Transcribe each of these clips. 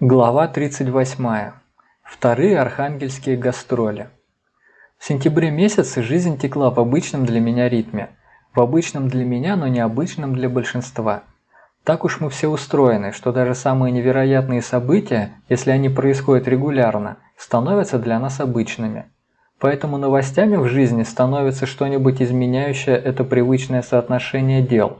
Глава 38. Вторые архангельские гастроли. В сентябре месяце жизнь текла в обычном для меня ритме. В обычном для меня, но необычном для большинства. Так уж мы все устроены, что даже самые невероятные события, если они происходят регулярно, становятся для нас обычными. Поэтому новостями в жизни становится что-нибудь изменяющее это привычное соотношение дел.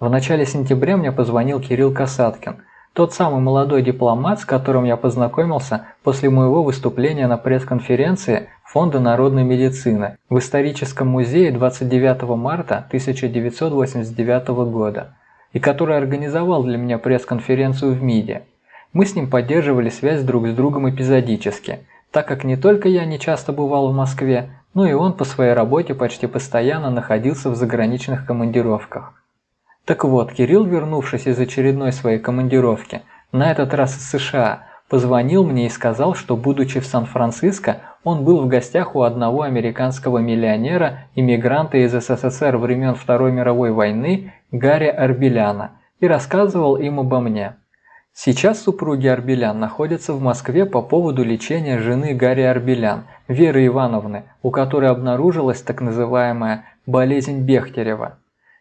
В начале сентября мне позвонил Кирилл Касаткин – тот самый молодой дипломат, с которым я познакомился после моего выступления на пресс-конференции Фонда народной медицины в историческом музее 29 марта 1989 года, и который организовал для меня пресс-конференцию в МИДе. Мы с ним поддерживали связь друг с другом эпизодически, так как не только я не часто бывал в Москве, но и он по своей работе почти постоянно находился в заграничных командировках. Так вот, Кирилл, вернувшись из очередной своей командировки, на этот раз из США, позвонил мне и сказал, что будучи в Сан-Франциско, он был в гостях у одного американского миллионера, иммигранта из СССР времен Второй мировой войны Гарри Арбеляна и рассказывал им обо мне. Сейчас супруги Арбелян находятся в Москве по поводу лечения жены Гарри Арбелян, Веры Ивановны, у которой обнаружилась так называемая болезнь Бехтерева.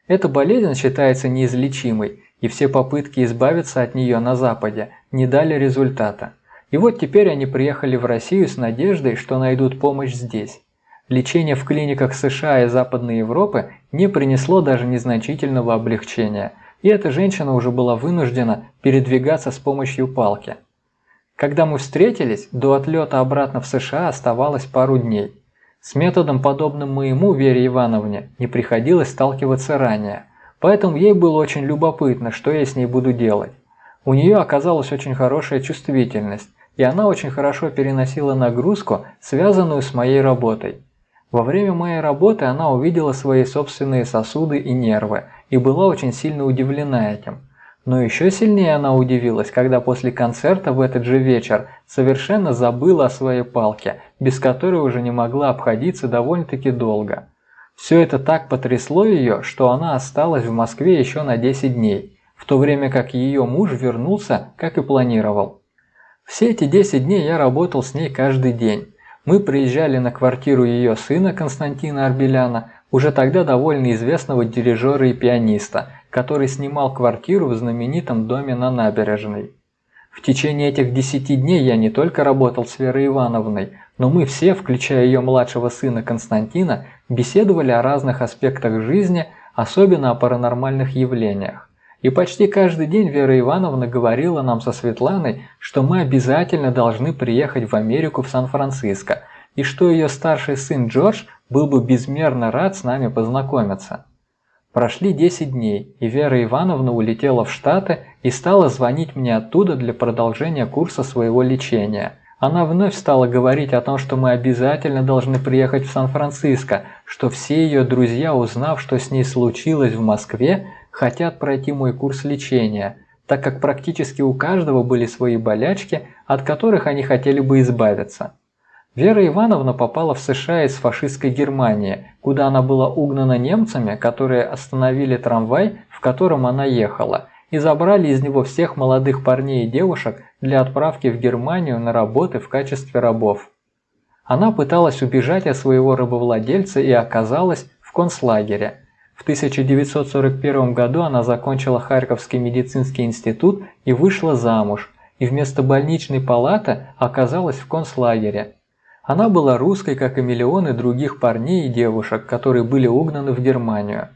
Эта болезнь считается неизлечимой, и все попытки избавиться от нее на Западе не дали результата. И вот теперь они приехали в Россию с надеждой, что найдут помощь здесь. Лечение в клиниках США и Западной Европы не принесло даже незначительного облегчения, и эта женщина уже была вынуждена передвигаться с помощью палки. Когда мы встретились, до отлета обратно в США оставалось пару дней. С методом, подобным моему Вере Ивановне, не приходилось сталкиваться ранее, поэтому ей было очень любопытно, что я с ней буду делать. У нее оказалась очень хорошая чувствительность, и она очень хорошо переносила нагрузку, связанную с моей работой. Во время моей работы она увидела свои собственные сосуды и нервы и была очень сильно удивлена этим. Но еще сильнее она удивилась, когда после концерта в этот же вечер совершенно забыла о своей палке, без которой уже не могла обходиться довольно-таки долго. Все это так потрясло ее, что она осталась в Москве еще на 10 дней, в то время как ее муж вернулся, как и планировал. Все эти 10 дней я работал с ней каждый день. Мы приезжали на квартиру ее сына Константина Арбеляна, уже тогда довольно известного дирижера и пианиста, который снимал квартиру в знаменитом доме на набережной. В течение этих десяти дней я не только работал с Верой Ивановной, но мы все, включая ее младшего сына Константина, беседовали о разных аспектах жизни, особенно о паранормальных явлениях. И почти каждый день Вера Ивановна говорила нам со Светланой, что мы обязательно должны приехать в Америку в Сан-Франциско, и что ее старший сын Джордж был бы безмерно рад с нами познакомиться. Прошли 10 дней, и Вера Ивановна улетела в Штаты и стала звонить мне оттуда для продолжения курса своего лечения. Она вновь стала говорить о том, что мы обязательно должны приехать в Сан-Франциско, что все ее друзья, узнав, что с ней случилось в Москве, хотят пройти мой курс лечения, так как практически у каждого были свои болячки, от которых они хотели бы избавиться. Вера Ивановна попала в США из фашистской Германии, куда она была угнана немцами, которые остановили трамвай, в котором она ехала, и забрали из него всех молодых парней и девушек для отправки в Германию на работы в качестве рабов. Она пыталась убежать от своего рабовладельца и оказалась в концлагере. В 1941 году она закончила Харьковский медицинский институт и вышла замуж, и вместо больничной палаты оказалась в концлагере – она была русской, как и миллионы других парней и девушек, которые были угнаны в Германию.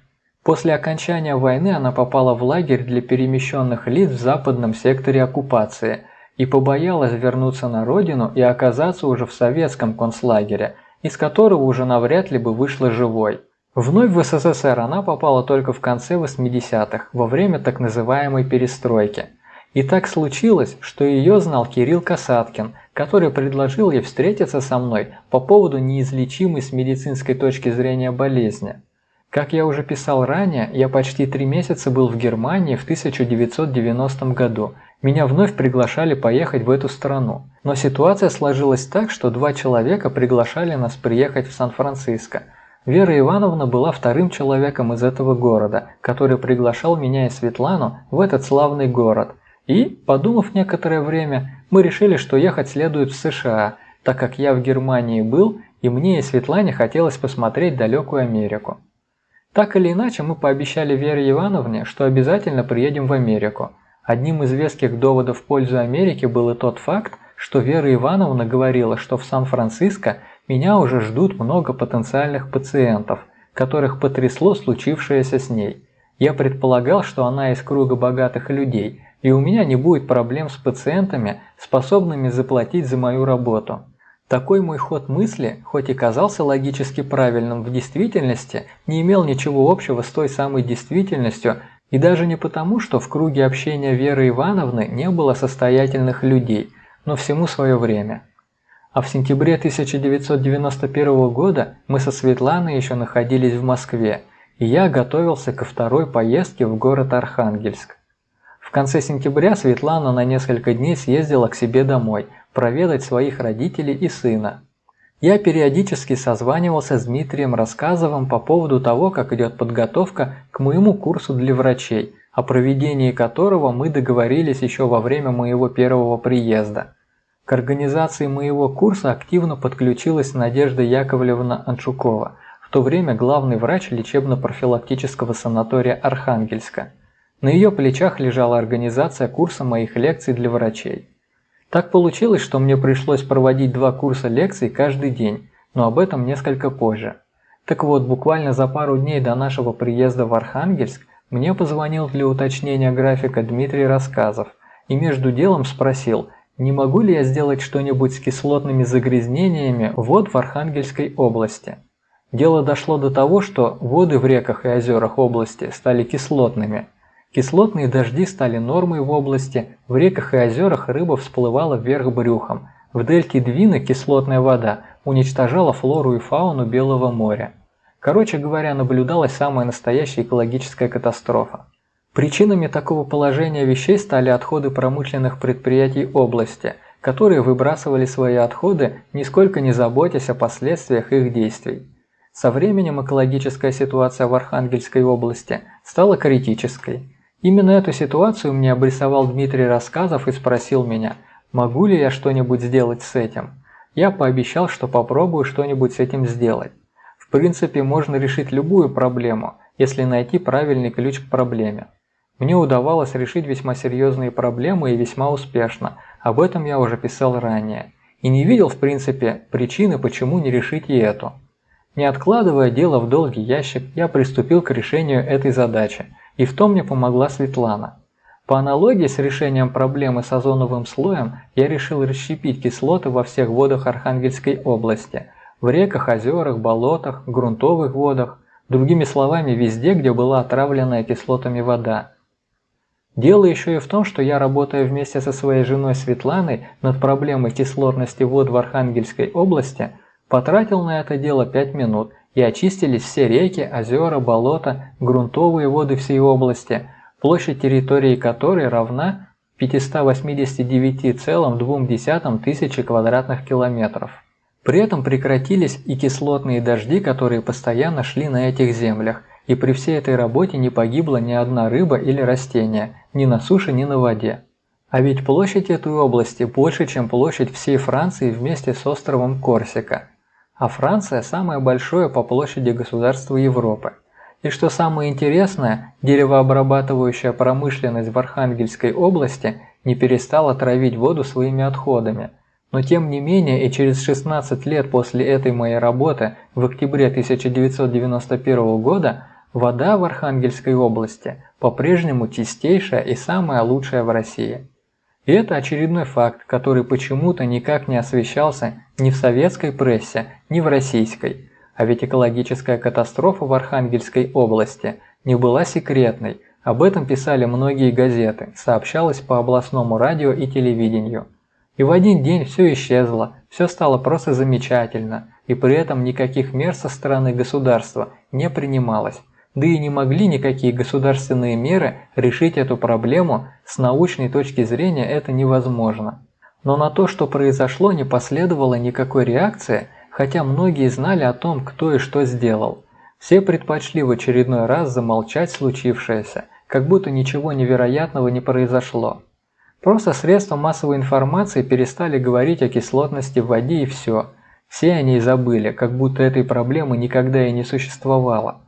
После окончания войны она попала в лагерь для перемещенных лиц в западном секторе оккупации и побоялась вернуться на родину и оказаться уже в советском концлагере, из которого уже навряд ли бы вышла живой. Вновь в СССР она попала только в конце 80-х, во время так называемой перестройки – и так случилось, что ее знал Кирилл Касаткин, который предложил ей встретиться со мной по поводу неизлечимой с медицинской точки зрения болезни. Как я уже писал ранее, я почти три месяца был в Германии в 1990 году. Меня вновь приглашали поехать в эту страну. Но ситуация сложилась так, что два человека приглашали нас приехать в Сан-Франциско. Вера Ивановна была вторым человеком из этого города, который приглашал меня и Светлану в этот славный город – И, подумав некоторое время, мы решили, что ехать следует в США, так как я в Германии был, и мне и Светлане хотелось посмотреть далекую Америку. Так или иначе, мы пообещали Вере Ивановне, что обязательно приедем в Америку. Одним из веских доводов в пользу Америки был и тот факт, что Вера Ивановна говорила, что в Сан-Франциско меня уже ждут много потенциальных пациентов, которых потрясло случившееся с ней. Я предполагал, что она из круга богатых людей, и у меня не будет проблем с пациентами, способными заплатить за мою работу. Такой мой ход мысли, хоть и казался логически правильным, в действительности не имел ничего общего с той самой действительностью, и даже не потому, что в круге общения Веры Ивановны не было состоятельных людей, но всему свое время. А в сентябре 1991 года мы со Светланой еще находились в Москве, и я готовился ко второй поездке в город Архангельск. В конце сентября Светлана на несколько дней съездила к себе домой – проведать своих родителей и сына. Я периодически созванивался с Дмитрием Рассказовым по поводу того, как идет подготовка к моему курсу для врачей, о проведении которого мы договорились еще во время моего первого приезда. К организации моего курса активно подключилась Надежда Яковлевна Анчукова, в то время главный врач лечебно-профилактического санатория Архангельска. На ее плечах лежала организация курса моих лекций для врачей. Так получилось, что мне пришлось проводить два курса лекций каждый день, но об этом несколько позже. Так вот, буквально за пару дней до нашего приезда в Архангельск мне позвонил для уточнения графика Дмитрий Рассказов и между делом спросил, не могу ли я сделать что-нибудь с кислотными загрязнениями вод в Архангельской области. Дело дошло до того, что воды в реках и озерах области стали кислотными – Кислотные дожди стали нормой в области, в реках и озерах рыба всплывала вверх брюхом, в дельте Двина кислотная вода уничтожала флору и фауну Белого моря. Короче говоря, наблюдалась самая настоящая экологическая катастрофа. Причинами такого положения вещей стали отходы промышленных предприятий области, которые выбрасывали свои отходы, нисколько не заботясь о последствиях их действий. Со временем экологическая ситуация в Архангельской области стала критической. Именно эту ситуацию мне обрисовал Дмитрий Рассказов и спросил меня, могу ли я что-нибудь сделать с этим. Я пообещал, что попробую что-нибудь с этим сделать. В принципе, можно решить любую проблему, если найти правильный ключ к проблеме. Мне удавалось решить весьма серьезные проблемы и весьма успешно, об этом я уже писал ранее. И не видел, в принципе, причины, почему не решить и эту. Не откладывая дело в долгий ящик, я приступил к решению этой задачи – и в том мне помогла Светлана. По аналогии с решением проблемы с озоновым слоем, я решил расщепить кислоты во всех водах Архангельской области, в реках, озерах, болотах, грунтовых водах, другими словами, везде, где была отравленная кислотами вода. Дело еще и в том, что я, работая вместе со своей женой Светланой над проблемой кислотности вод в Архангельской области, потратил на это дело 5 минут и очистились все реки, озера, болота, грунтовые воды всей области, площадь территории которой равна 589,2 тысячи квадратных километров. При этом прекратились и кислотные дожди, которые постоянно шли на этих землях, и при всей этой работе не погибла ни одна рыба или растение, ни на суше, ни на воде. А ведь площадь этой области больше, чем площадь всей Франции вместе с островом Корсика – а Франция – самое большое по площади государство Европы. И что самое интересное, деревообрабатывающая промышленность в Архангельской области не перестала травить воду своими отходами. Но тем не менее и через 16 лет после этой моей работы, в октябре 1991 года, вода в Архангельской области по-прежнему чистейшая и самая лучшая в России. И это очередной факт, который почему-то никак не освещался ни в советской прессе, ни в российской. А ведь экологическая катастрофа в Архангельской области не была секретной, об этом писали многие газеты, сообщалось по областному радио и телевидению. И в один день все исчезло, все стало просто замечательно, и при этом никаких мер со стороны государства не принималось. Да и не могли никакие государственные меры решить эту проблему, с научной точки зрения это невозможно. Но на то, что произошло, не последовало никакой реакции, хотя многие знали о том, кто и что сделал. Все предпочли в очередной раз замолчать случившееся, как будто ничего невероятного не произошло. Просто средства массовой информации перестали говорить о кислотности в воде и все. Все о ней забыли, как будто этой проблемы никогда и не существовало.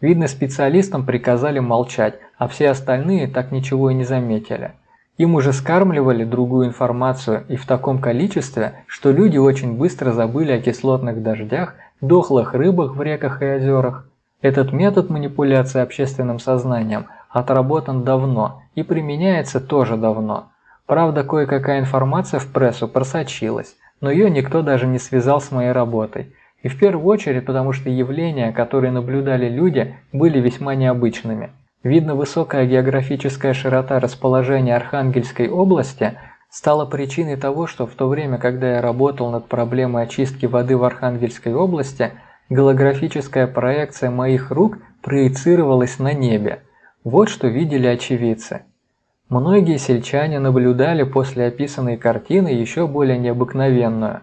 Видно, специалистам приказали молчать, а все остальные так ничего и не заметили. Им уже скармливали другую информацию и в таком количестве, что люди очень быстро забыли о кислотных дождях, дохлых рыбах в реках и озерах. Этот метод манипуляции общественным сознанием отработан давно и применяется тоже давно. Правда, кое-какая информация в прессу просочилась, но ее никто даже не связал с моей работой. И в первую очередь потому, что явления, которые наблюдали люди, были весьма необычными. Видно, высокая географическая широта расположения Архангельской области стала причиной того, что в то время, когда я работал над проблемой очистки воды в Архангельской области, голографическая проекция моих рук проецировалась на небе. Вот что видели очевидцы. Многие сельчане наблюдали после описанной картины еще более необыкновенную.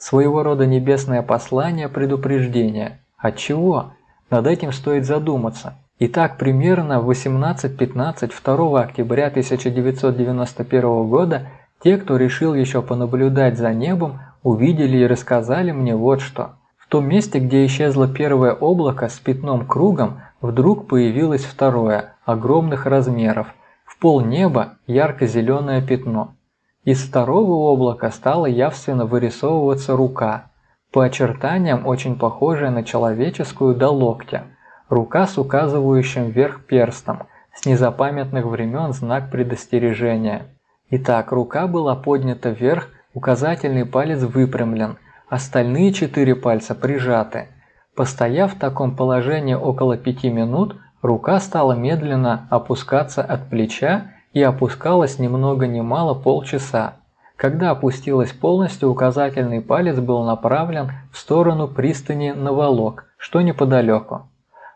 Своего рода небесное послание предупреждения. От чего? Над этим стоит задуматься. Итак, примерно в 18.15 2 октября 1991 года те, кто решил еще понаблюдать за небом, увидели и рассказали мне вот что. В том месте, где исчезло первое облако с пятном кругом, вдруг появилось второе, огромных размеров. В пол неба ярко-зеленое пятно. Из второго облака стала явственно вырисовываться рука, по очертаниям очень похожая на человеческую до локтя – Рука с указывающим вверх перстом, с незапамятных времен знак предостережения. Итак, рука была поднята вверх, указательный палец выпрямлен, остальные четыре пальца прижаты. Постояв в таком положении около пяти минут, рука стала медленно опускаться от плеча и опускалась ни много ни мало полчаса. Когда опустилась полностью, указательный палец был направлен в сторону пристани Новолок, что неподалеку.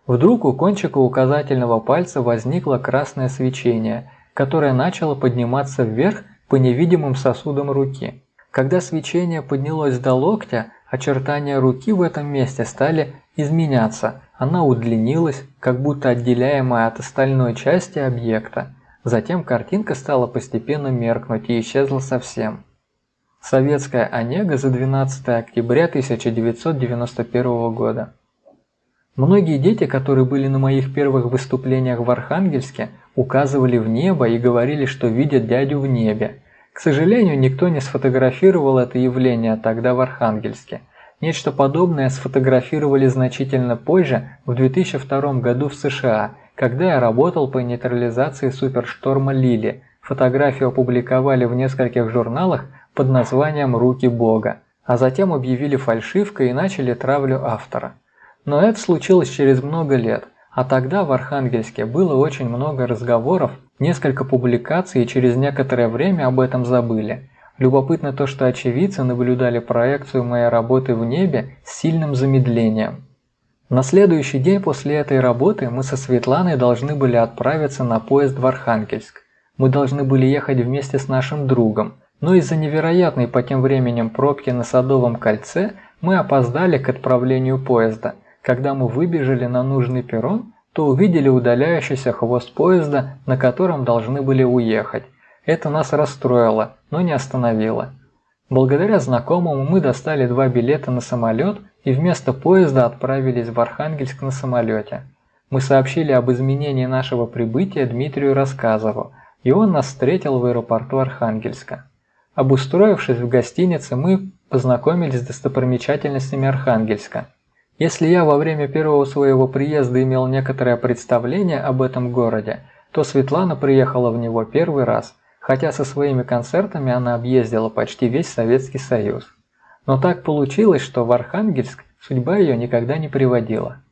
Вдруг у кончика указательного пальца возникло красное свечение, которое начало подниматься вверх по невидимым сосудам руки. Когда свечение поднялось до локтя, очертания руки в этом месте стали изменяться, она удлинилась, как будто отделяемая от остальной части объекта. Затем картинка стала постепенно меркнуть и исчезла совсем. Советская Онега за 12 октября 1991 года. Многие дети, которые были на моих первых выступлениях в Архангельске, указывали в небо и говорили, что видят дядю в небе. К сожалению, никто не сфотографировал это явление тогда в Архангельске. Нечто подобное сфотографировали значительно позже, в 2002 году в США, когда я работал по нейтрализации супершторма Лили. Фотографию опубликовали в нескольких журналах под названием «Руки Бога», а затем объявили фальшивкой и начали травлю автора. Но это случилось через много лет, а тогда в Архангельске было очень много разговоров, несколько публикаций и через некоторое время об этом забыли. Любопытно то, что очевидцы наблюдали проекцию моей работы в небе с сильным замедлением. На следующий день после этой работы мы со Светланой должны были отправиться на поезд в Архангельск. Мы должны были ехать вместе с нашим другом, но из-за невероятной по тем временем пробки на Садовом кольце мы опоздали к отправлению поезда – когда мы выбежали на нужный перрон, то увидели удаляющийся хвост поезда, на котором должны были уехать. Это нас расстроило, но не остановило. Благодаря знакомому мы достали два билета на самолет и вместо поезда отправились в Архангельск на самолете. Мы сообщили об изменении нашего прибытия Дмитрию Рассказову, и он нас встретил в аэропорту Архангельска. Обустроившись в гостинице, мы познакомились с достопримечательностями Архангельска. Если я во время первого своего приезда имел некоторое представление об этом городе, то Светлана приехала в него первый раз, хотя со своими концертами она объездила почти весь Советский Союз. Но так получилось, что в Архангельск судьба ее никогда не приводила.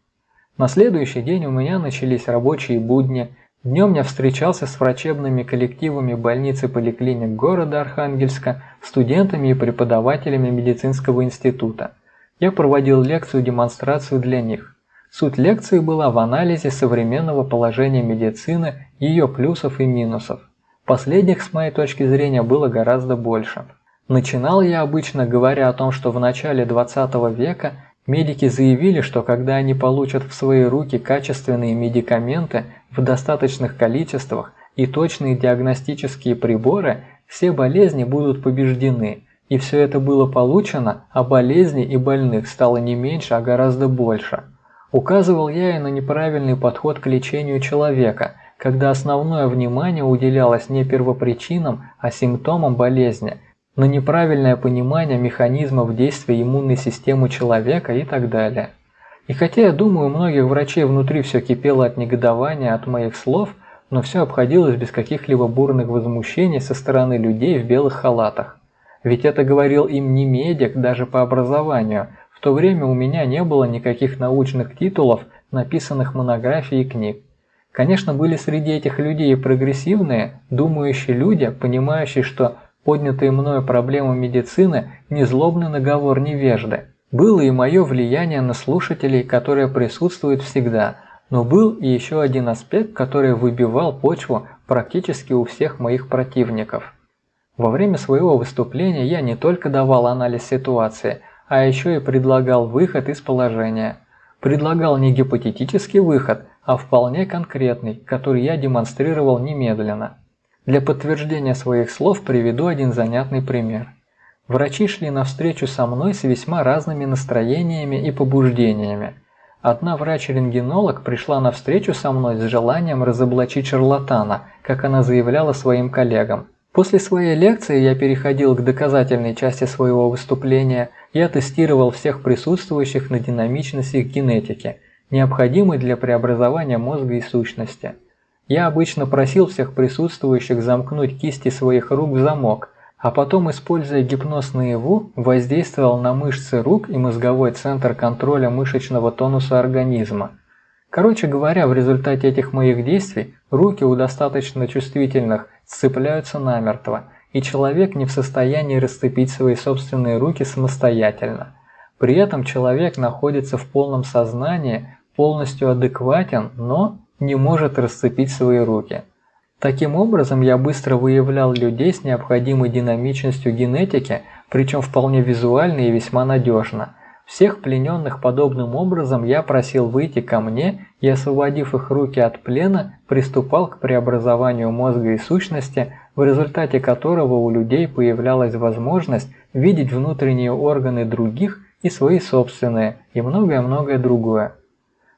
На следующий день у меня начались рабочие будни, днем я встречался с врачебными коллективами больницы поликлиник города Архангельска, студентами и преподавателями медицинского института – я проводил лекцию-демонстрацию для них. Суть лекции была в анализе современного положения медицины, ее плюсов и минусов. Последних, с моей точки зрения, было гораздо больше. Начинал я обычно говоря о том, что в начале 20 века медики заявили, что когда они получат в свои руки качественные медикаменты в достаточных количествах и точные диагностические приборы, все болезни будут побеждены, и все это было получено, а болезней и больных стало не меньше, а гораздо больше. Указывал я и на неправильный подход к лечению человека, когда основное внимание уделялось не первопричинам, а симптомам болезни, на неправильное понимание механизмов действия иммунной системы человека и так далее. И хотя я думаю, у многих врачей внутри все кипело от негодования от моих слов, но все обходилось без каких-либо бурных возмущений со стороны людей в белых халатах. Ведь это говорил им не медик даже по образованию. В то время у меня не было никаких научных титулов, написанных монографий и книг. Конечно, были среди этих людей прогрессивные, думающие люди, понимающие, что поднятые мною проблемы медицины не злобный наговор невежды. Было и мое влияние на слушателей, которое присутствует всегда, но был и еще один аспект, который выбивал почву практически у всех моих противников. Во время своего выступления я не только давал анализ ситуации, а еще и предлагал выход из положения. Предлагал не гипотетический выход, а вполне конкретный, который я демонстрировал немедленно. Для подтверждения своих слов приведу один занятный пример. Врачи шли навстречу со мной с весьма разными настроениями и побуждениями. Одна врач-рентгенолог пришла навстречу со мной с желанием разоблачить шарлатана, как она заявляла своим коллегам. После своей лекции я переходил к доказательной части своего выступления. Я тестировал всех присутствующих на динамичность их генетики, необходимой для преобразования мозга и сущности. Я обычно просил всех присутствующих замкнуть кисти своих рук в замок, а потом, используя гипноз наяву, воздействовал на мышцы рук и мозговой центр контроля мышечного тонуса организма. Короче говоря, в результате этих моих действий руки у достаточно чувствительных сцепляются намертво, и человек не в состоянии расцепить свои собственные руки самостоятельно. При этом человек находится в полном сознании, полностью адекватен, но не может расцепить свои руки. Таким образом, я быстро выявлял людей с необходимой динамичностью генетики, причем вполне визуально и весьма надежно. Всех плененных подобным образом я просил выйти ко мне и, освободив их руки от плена, приступал к преобразованию мозга и сущности, в результате которого у людей появлялась возможность видеть внутренние органы других и свои собственные, и многое-многое другое.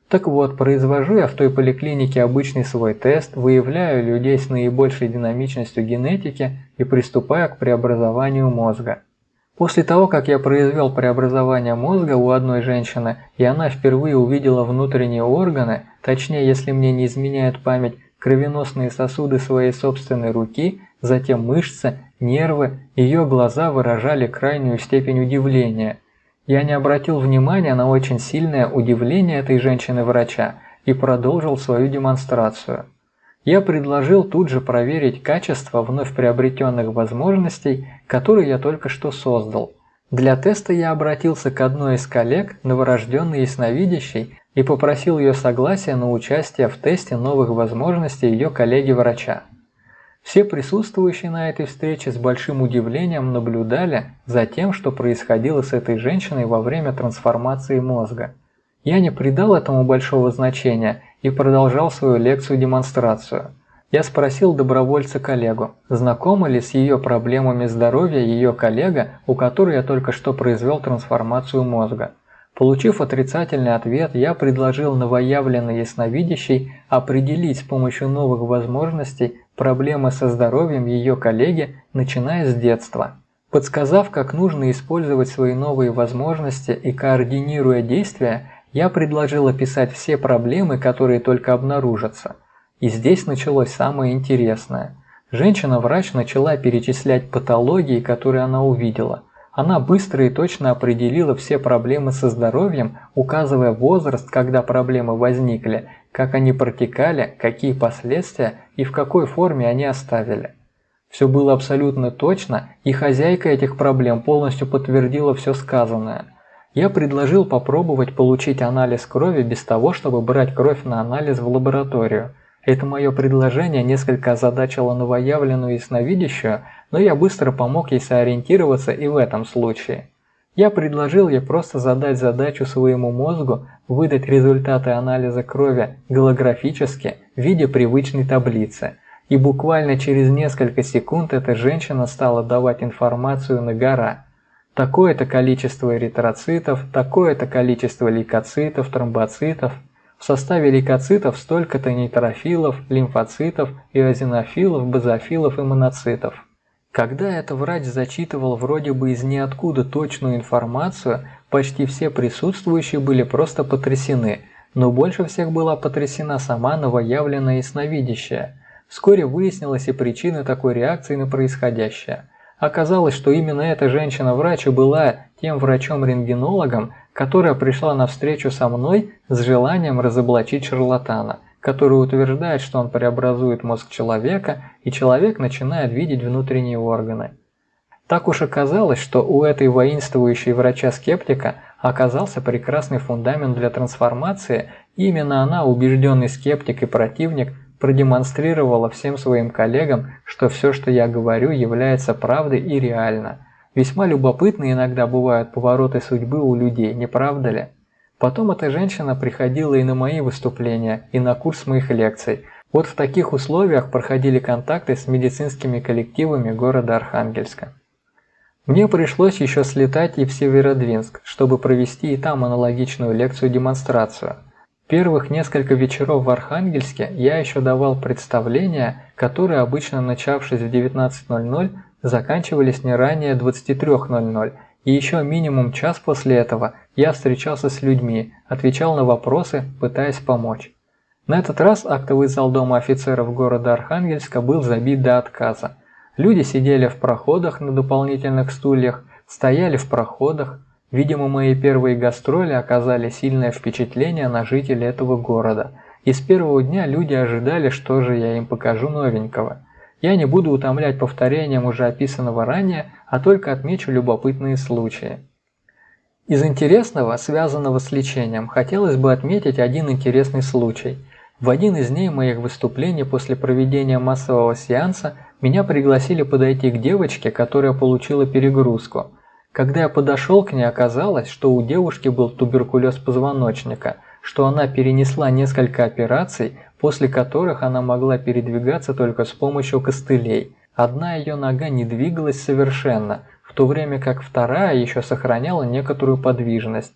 Так вот, произвожу я в той поликлинике обычный свой тест, выявляю людей с наибольшей динамичностью генетики и приступаю к преобразованию мозга. После того, как я произвел преобразование мозга у одной женщины, и она впервые увидела внутренние органы, точнее, если мне не изменяет память, кровеносные сосуды своей собственной руки, затем мышцы, нервы, ее глаза выражали крайнюю степень удивления – я не обратил внимания на очень сильное удивление этой женщины-врача и продолжил свою демонстрацию. Я предложил тут же проверить качество вновь приобретенных возможностей, которые я только что создал. Для теста я обратился к одной из коллег, новорожденной ясновидящей, и попросил ее согласия на участие в тесте новых возможностей ее коллеги-врача. Все присутствующие на этой встрече с большим удивлением наблюдали за тем, что происходило с этой женщиной во время трансформации мозга. Я не придал этому большого значения и продолжал свою лекцию-демонстрацию. Я спросил добровольца-коллегу, знакома ли с ее проблемами здоровья ее коллега, у которой я только что произвел трансформацию мозга. Получив отрицательный ответ, я предложил новоявленной ясновидящей определить с помощью новых возможностей проблемы со здоровьем ее коллеги, начиная с детства. Подсказав, как нужно использовать свои новые возможности и координируя действия, я предложил описать все проблемы, которые только обнаружатся. И здесь началось самое интересное. Женщина-врач начала перечислять патологии, которые она увидела – она быстро и точно определила все проблемы со здоровьем, указывая возраст, когда проблемы возникли, как они протекали, какие последствия и в какой форме они оставили. Все было абсолютно точно, и хозяйка этих проблем полностью подтвердила все сказанное. Я предложил попробовать получить анализ крови без того, чтобы брать кровь на анализ в лабораторию – это мое предложение несколько озадачило новоявленную ясновидящую, но я быстро помог ей сориентироваться и в этом случае. Я предложил ей просто задать задачу своему мозгу выдать результаты анализа крови голографически в виде привычной таблицы. и буквально через несколько секунд эта женщина стала давать информацию на гора. Такое-то количество эритроцитов, такое-то количество лейкоцитов, тромбоцитов. В составе лейкоцитов столько-то нейтрофилов, лимфоцитов, иозинофилов, базофилов и моноцитов. Когда этот врач зачитывал вроде бы из ниоткуда точную информацию, почти все присутствующие были просто потрясены, но больше всех была потрясена сама новоявленная ясновидящая – Вскоре выяснилась и причина такой реакции на происходящее. Оказалось, что именно эта женщина-врач и была тем врачом-рентгенологом, которая пришла на встречу со мной с желанием разоблачить шарлатана, который утверждает, что он преобразует мозг человека, и человек начинает видеть внутренние органы. Так уж оказалось, что у этой воинствующей врача-скептика оказался прекрасный фундамент для трансформации, и именно она, убежденный скептик и противник, продемонстрировала всем своим коллегам, что все, что я говорю, является правдой и реально. Весьма любопытны иногда бывают повороты судьбы у людей, не правда ли? Потом эта женщина приходила и на мои выступления, и на курс моих лекций. Вот в таких условиях проходили контакты с медицинскими коллективами города Архангельска. Мне пришлось еще слетать и в Северодвинск, чтобы провести и там аналогичную лекцию-демонстрацию – Первых несколько вечеров в Архангельске я еще давал представления, которые обычно начавшись в 19.00 заканчивались не ранее 23.00, и еще минимум час после этого я встречался с людьми, отвечал на вопросы, пытаясь помочь. На этот раз актовый зал Дома офицеров города Архангельска был забит до отказа. Люди сидели в проходах на дополнительных стульях, стояли в проходах, Видимо, мои первые гастроли оказали сильное впечатление на жителей этого города, и с первого дня люди ожидали, что же я им покажу новенького. Я не буду утомлять повторением уже описанного ранее, а только отмечу любопытные случаи. Из интересного, связанного с лечением, хотелось бы отметить один интересный случай. В один из дней моих выступлений после проведения массового сеанса меня пригласили подойти к девочке, которая получила перегрузку – когда я подошел к ней, оказалось, что у девушки был туберкулез позвоночника, что она перенесла несколько операций, после которых она могла передвигаться только с помощью костылей. Одна ее нога не двигалась совершенно, в то время как вторая еще сохраняла некоторую подвижность.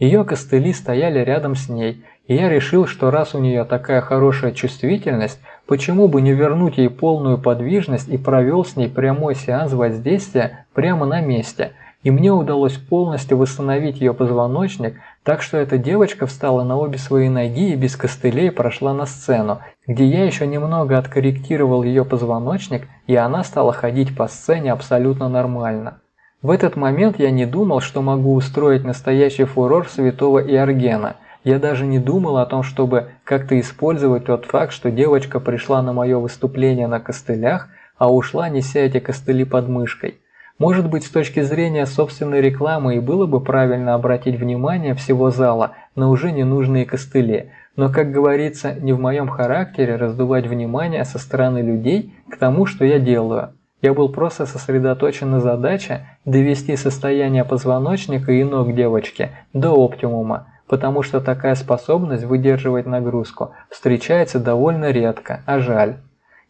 Ее костыли стояли рядом с ней, и я решил, что раз у нее такая хорошая чувствительность, почему бы не вернуть ей полную подвижность и провел с ней прямой сеанс воздействия прямо на месте – и мне удалось полностью восстановить ее позвоночник, так что эта девочка встала на обе свои ноги и без костылей прошла на сцену, где я еще немного откорректировал ее позвоночник, и она стала ходить по сцене абсолютно нормально. В этот момент я не думал, что могу устроить настоящий фурор святого Иоргена. Я даже не думал о том, чтобы как-то использовать тот факт, что девочка пришла на мое выступление на костылях, а ушла неся эти костыли под мышкой. Может быть, с точки зрения собственной рекламы и было бы правильно обратить внимание всего зала на уже ненужные костыли, но, как говорится, не в моем характере раздувать внимание со стороны людей к тому, что я делаю. Я был просто сосредоточен на задаче довести состояние позвоночника и ног девочки до оптимума, потому что такая способность выдерживать нагрузку встречается довольно редко, а жаль.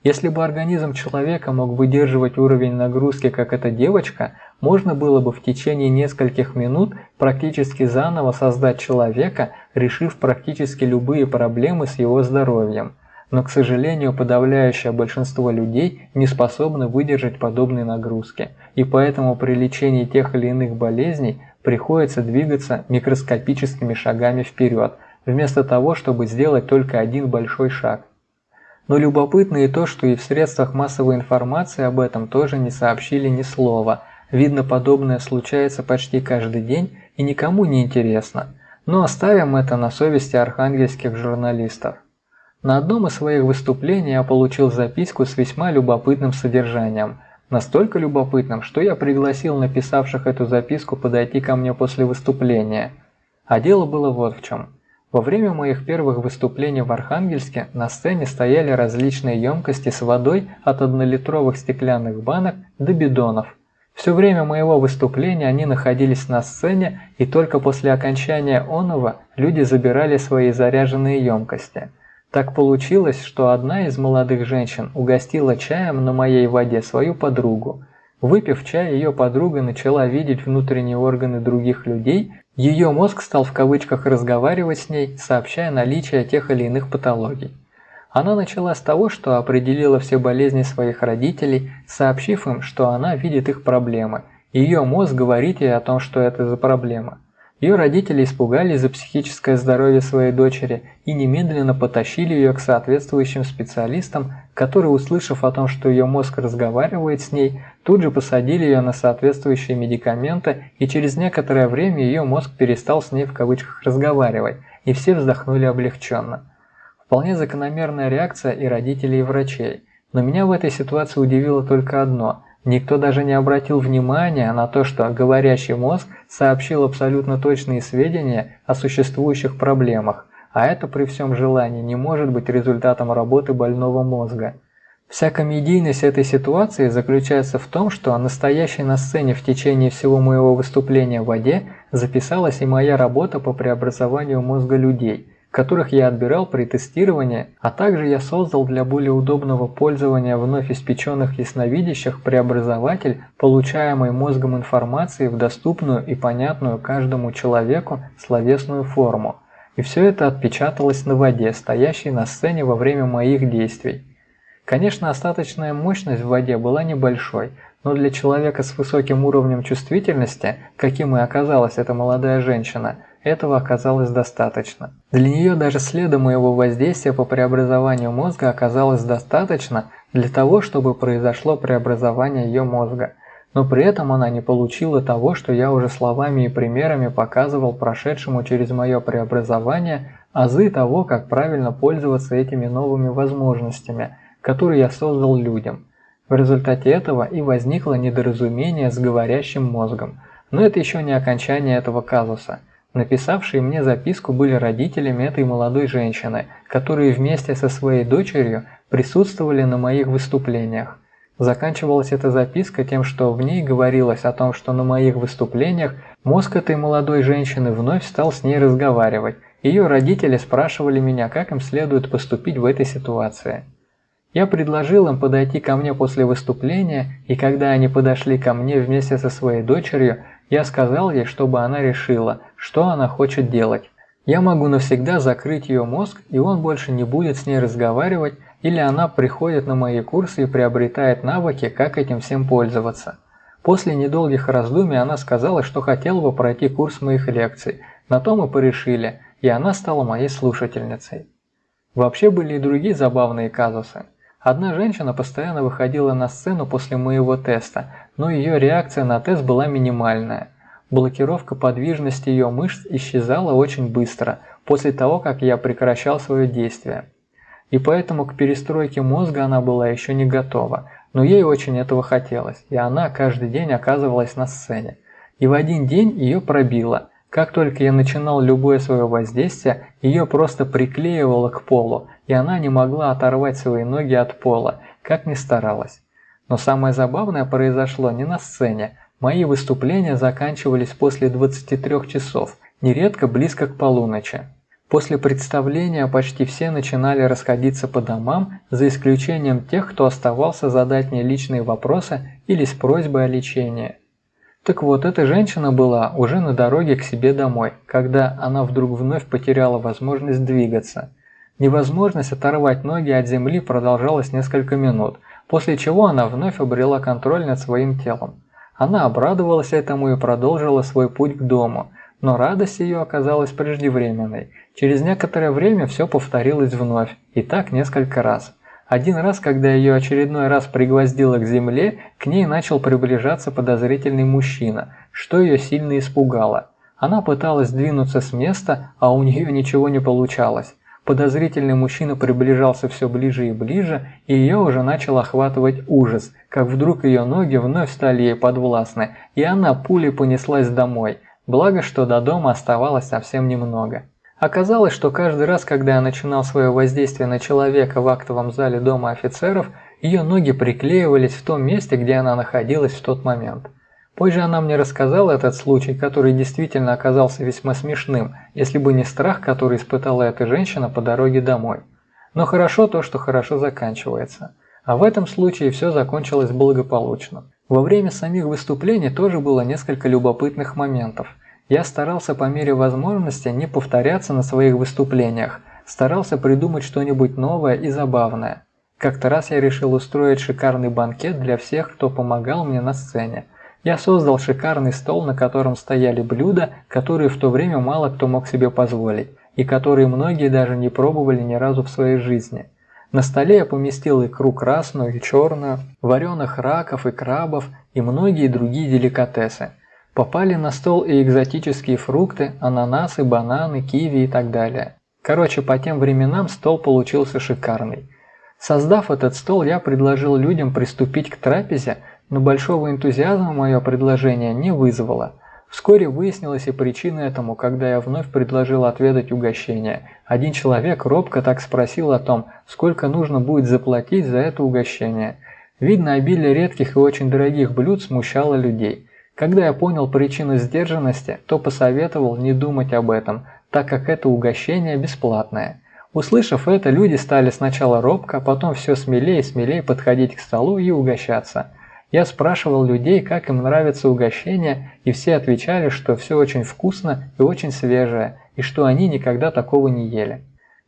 Если бы организм человека мог выдерживать уровень нагрузки, как эта девочка, можно было бы в течение нескольких минут практически заново создать человека, решив практически любые проблемы с его здоровьем. Но, к сожалению, подавляющее большинство людей не способны выдержать подобные нагрузки, и поэтому при лечении тех или иных болезней приходится двигаться микроскопическими шагами вперед, вместо того, чтобы сделать только один большой шаг. Но любопытно и то, что и в средствах массовой информации об этом тоже не сообщили ни слова. Видно, подобное случается почти каждый день и никому не интересно. Но оставим это на совести архангельских журналистов. На одном из своих выступлений я получил записку с весьма любопытным содержанием. Настолько любопытным, что я пригласил написавших эту записку подойти ко мне после выступления. А дело было вот в чем. Во время моих первых выступлений в Архангельске на сцене стояли различные емкости с водой от однолитровых стеклянных банок до бидонов. Все время моего выступления они находились на сцене, и только после окончания оного люди забирали свои заряженные емкости. Так получилось, что одна из молодых женщин угостила чаем на моей воде свою подругу. Выпив чай, ее подруга начала видеть внутренние органы других людей, ее мозг стал в кавычках разговаривать с ней, сообщая наличие тех или иных патологий. Она начала с того, что определила все болезни своих родителей, сообщив им, что она видит их проблемы. Ее мозг говорит ей о том, что это за проблема. Ее родители испугались за психическое здоровье своей дочери и немедленно потащили ее к соответствующим специалистам, которые, услышав о том, что ее мозг разговаривает с ней, тут же посадили ее на соответствующие медикаменты, и через некоторое время ее мозг перестал с ней в кавычках разговаривать, и все вздохнули облегченно. Вполне закономерная реакция и родителей, и врачей. Но меня в этой ситуации удивило только одно – Никто даже не обратил внимания на то, что говорящий мозг сообщил абсолютно точные сведения о существующих проблемах, а это при всем желании не может быть результатом работы больного мозга. Вся комедийность этой ситуации заключается в том, что настоящей на сцене в течение всего моего выступления в воде записалась и моя работа по преобразованию мозга людей – которых я отбирал при тестировании, а также я создал для более удобного пользования вновь испеченных ясновидящих преобразователь, получаемый мозгом информации в доступную и понятную каждому человеку словесную форму. И все это отпечаталось на воде, стоящей на сцене во время моих действий. Конечно, остаточная мощность в воде была небольшой, но для человека с высоким уровнем чувствительности, каким и оказалась эта молодая женщина – этого оказалось достаточно. Для нее даже следа моего воздействия по преобразованию мозга оказалось достаточно для того, чтобы произошло преобразование ее мозга. Но при этом она не получила того, что я уже словами и примерами показывал прошедшему через мое преобразование азы того, как правильно пользоваться этими новыми возможностями, которые я создал людям. В результате этого и возникло недоразумение с говорящим мозгом. Но это еще не окончание этого казуса – Написавшие мне записку были родителями этой молодой женщины, которые вместе со своей дочерью присутствовали на моих выступлениях. Заканчивалась эта записка тем, что в ней говорилось о том, что на моих выступлениях мозг этой молодой женщины вновь стал с ней разговаривать. Ее родители спрашивали меня, как им следует поступить в этой ситуации. Я предложил им подойти ко мне после выступления, и когда они подошли ко мне вместе со своей дочерью, я сказал ей, чтобы она решила, что она хочет делать. Я могу навсегда закрыть ее мозг, и он больше не будет с ней разговаривать, или она приходит на мои курсы и приобретает навыки, как этим всем пользоваться. После недолгих раздумий она сказала, что хотела бы пройти курс моих лекций. На то мы порешили, и она стала моей слушательницей. Вообще были и другие забавные казусы. Одна женщина постоянно выходила на сцену после моего теста, но ее реакция на тест была минимальная. Блокировка подвижности ее мышц исчезала очень быстро, после того, как я прекращал свое действие. И поэтому к перестройке мозга она была еще не готова, но ей очень этого хотелось, и она каждый день оказывалась на сцене. И в один день ее пробило. Как только я начинал любое свое воздействие, ее просто приклеивало к полу, и она не могла оторвать свои ноги от пола, как ни старалась. Но самое забавное произошло не на сцене. Мои выступления заканчивались после 23 часов, нередко близко к полуночи. После представления почти все начинали расходиться по домам, за исключением тех, кто оставался задать мне личные вопросы или с просьбой о лечении. Так вот, эта женщина была уже на дороге к себе домой, когда она вдруг вновь потеряла возможность двигаться – Невозможность оторвать ноги от земли продолжалась несколько минут, после чего она вновь обрела контроль над своим телом. Она обрадовалась этому и продолжила свой путь к дому, но радость ее оказалась преждевременной. Через некоторое время все повторилось вновь, и так несколько раз. Один раз, когда ее очередной раз пригвоздило к земле, к ней начал приближаться подозрительный мужчина, что ее сильно испугало. Она пыталась двинуться с места, а у нее ничего не получалось. Подозрительный мужчина приближался все ближе и ближе, и ее уже начал охватывать ужас, как вдруг ее ноги вновь стали ей подвластны, и она пулей понеслась домой, благо что до дома оставалось совсем немного. Оказалось, что каждый раз, когда я начинал свое воздействие на человека в актовом зале дома офицеров, ее ноги приклеивались в том месте, где она находилась в тот момент. Позже она мне рассказала этот случай, который действительно оказался весьма смешным, если бы не страх, который испытала эта женщина по дороге домой. Но хорошо то, что хорошо заканчивается. А в этом случае все закончилось благополучно. Во время самих выступлений тоже было несколько любопытных моментов. Я старался по мере возможности не повторяться на своих выступлениях, старался придумать что-нибудь новое и забавное. Как-то раз я решил устроить шикарный банкет для всех, кто помогал мне на сцене. Я создал шикарный стол, на котором стояли блюда, которые в то время мало кто мог себе позволить, и которые многие даже не пробовали ни разу в своей жизни. На столе я поместил икру красную и черную, вареных раков и крабов и многие другие деликатесы. Попали на стол и экзотические фрукты, ананасы, бананы, киви и так далее. Короче, по тем временам стол получился шикарный. Создав этот стол, я предложил людям приступить к трапезе, но большого энтузиазма мое предложение не вызвало. Вскоре выяснилась и причина этому, когда я вновь предложил отведать угощение. Один человек робко так спросил о том, сколько нужно будет заплатить за это угощение. Видно, обилие редких и очень дорогих блюд смущало людей. Когда я понял причину сдержанности, то посоветовал не думать об этом, так как это угощение бесплатное. Услышав это, люди стали сначала робко, потом все смелее и смелее подходить к столу и угощаться – я спрашивал людей, как им нравится угощение, и все отвечали, что все очень вкусно и очень свежее, и что они никогда такого не ели.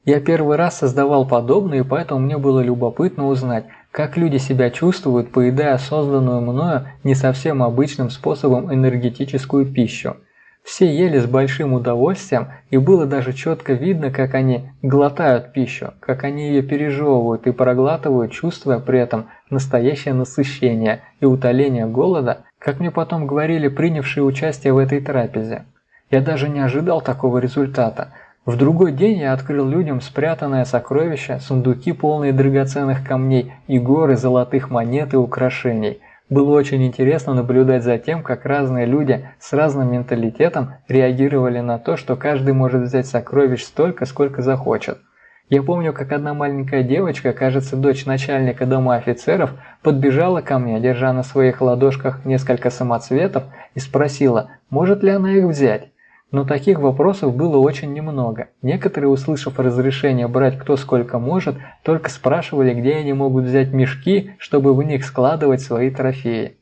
Я первый раз создавал подобное, и поэтому мне было любопытно узнать, как люди себя чувствуют, поедая созданную мною не совсем обычным способом энергетическую пищу – все ели с большим удовольствием, и было даже четко видно, как они глотают пищу, как они ее пережевывают и проглатывают, чувствуя при этом настоящее насыщение и утоление голода, как мне потом говорили принявшие участие в этой трапезе. Я даже не ожидал такого результата. В другой день я открыл людям спрятанное сокровище, сундуки полные драгоценных камней и горы золотых монет и украшений – было очень интересно наблюдать за тем, как разные люди с разным менталитетом реагировали на то, что каждый может взять сокровищ столько, сколько захочет. Я помню, как одна маленькая девочка, кажется, дочь начальника дома офицеров, подбежала ко мне, держа на своих ладошках несколько самоцветов, и спросила, может ли она их взять. Но таких вопросов было очень немного. Некоторые, услышав разрешение брать кто сколько может, только спрашивали, где они могут взять мешки, чтобы в них складывать свои трофеи.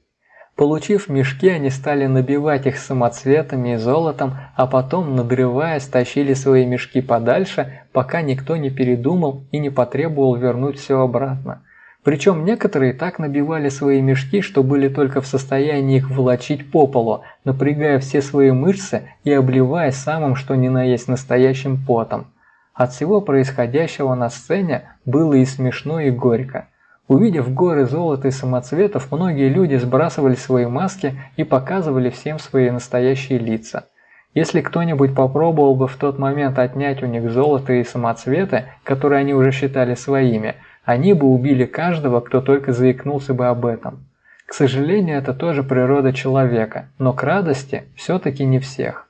Получив мешки, они стали набивать их самоцветами и золотом, а потом, надрываясь, тащили свои мешки подальше, пока никто не передумал и не потребовал вернуть все обратно. Причем некоторые так набивали свои мешки, что были только в состоянии их волочить по полу, напрягая все свои мышцы и обливаясь самым что ни на есть настоящим потом. От всего происходящего на сцене было и смешно, и горько. Увидев горы золота и самоцветов, многие люди сбрасывали свои маски и показывали всем свои настоящие лица. Если кто-нибудь попробовал бы в тот момент отнять у них золото и самоцветы, которые они уже считали своими – они бы убили каждого, кто только заикнулся бы об этом. К сожалению, это тоже природа человека, но к радости все-таки не всех.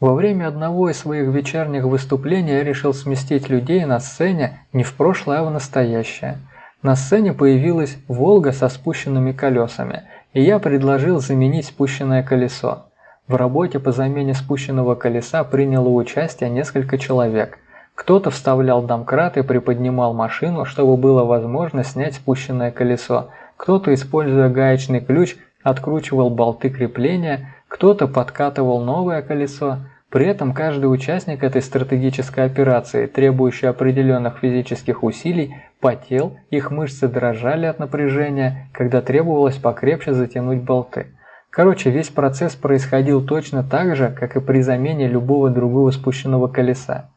Во время одного из своих вечерних выступлений я решил сместить людей на сцене не в прошлое, а в настоящее. На сцене появилась «Волга» со спущенными колесами, и я предложил заменить спущенное колесо. В работе по замене спущенного колеса приняло участие несколько человек – кто-то вставлял домкрат и приподнимал машину, чтобы было возможно снять спущенное колесо. Кто-то, используя гаечный ключ, откручивал болты крепления, кто-то подкатывал новое колесо. При этом каждый участник этой стратегической операции, требующей определенных физических усилий, потел, их мышцы дрожали от напряжения, когда требовалось покрепче затянуть болты. Короче, весь процесс происходил точно так же, как и при замене любого другого спущенного колеса.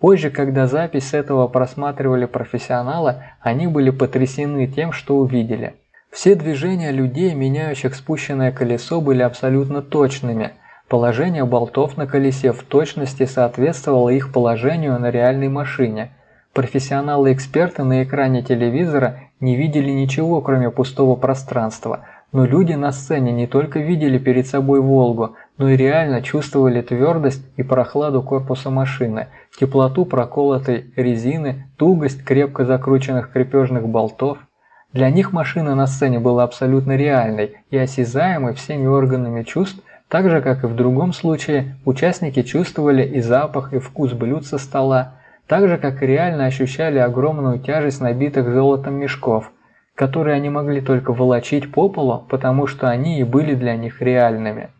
Позже, когда запись этого просматривали профессионалы, они были потрясены тем, что увидели. Все движения людей, меняющих спущенное колесо, были абсолютно точными. Положение болтов на колесе в точности соответствовало их положению на реальной машине. Профессионалы-эксперты на экране телевизора не видели ничего, кроме пустого пространства – но люди на сцене не только видели перед собой «Волгу», но и реально чувствовали твердость и прохладу корпуса машины, теплоту проколотой резины, тугость крепко закрученных крепежных болтов. Для них машина на сцене была абсолютно реальной и осязаемой всеми органами чувств, так же, как и в другом случае, участники чувствовали и запах, и вкус блюд со стола. так же, как и реально ощущали огромную тяжесть набитых золотом мешков, которые они могли только волочить по полу, потому что они и были для них реальными.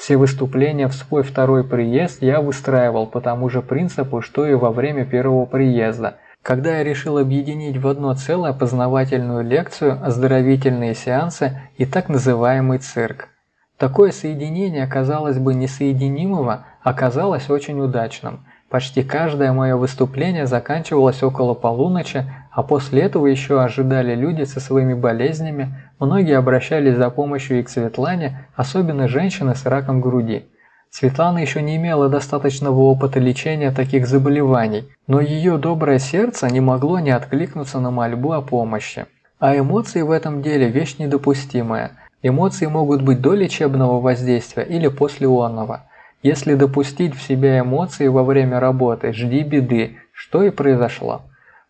Все выступления в свой второй приезд я выстраивал по тому же принципу, что и во время первого приезда, когда я решил объединить в одно целое познавательную лекцию, оздоровительные сеансы и так называемый цирк. Такое соединение, казалось бы, несоединимого, оказалось очень удачным. Почти каждое мое выступление заканчивалось около полуночи, а после этого еще ожидали люди со своими болезнями, многие обращались за помощью и к Светлане, особенно женщины с раком груди. Светлана еще не имела достаточного опыта лечения таких заболеваний, но ее доброе сердце не могло не откликнуться на мольбу о помощи. А эмоции в этом деле – вещь недопустимая. Эмоции могут быть до лечебного воздействия или после онного. Если допустить в себя эмоции во время работы, жди беды, что и произошло.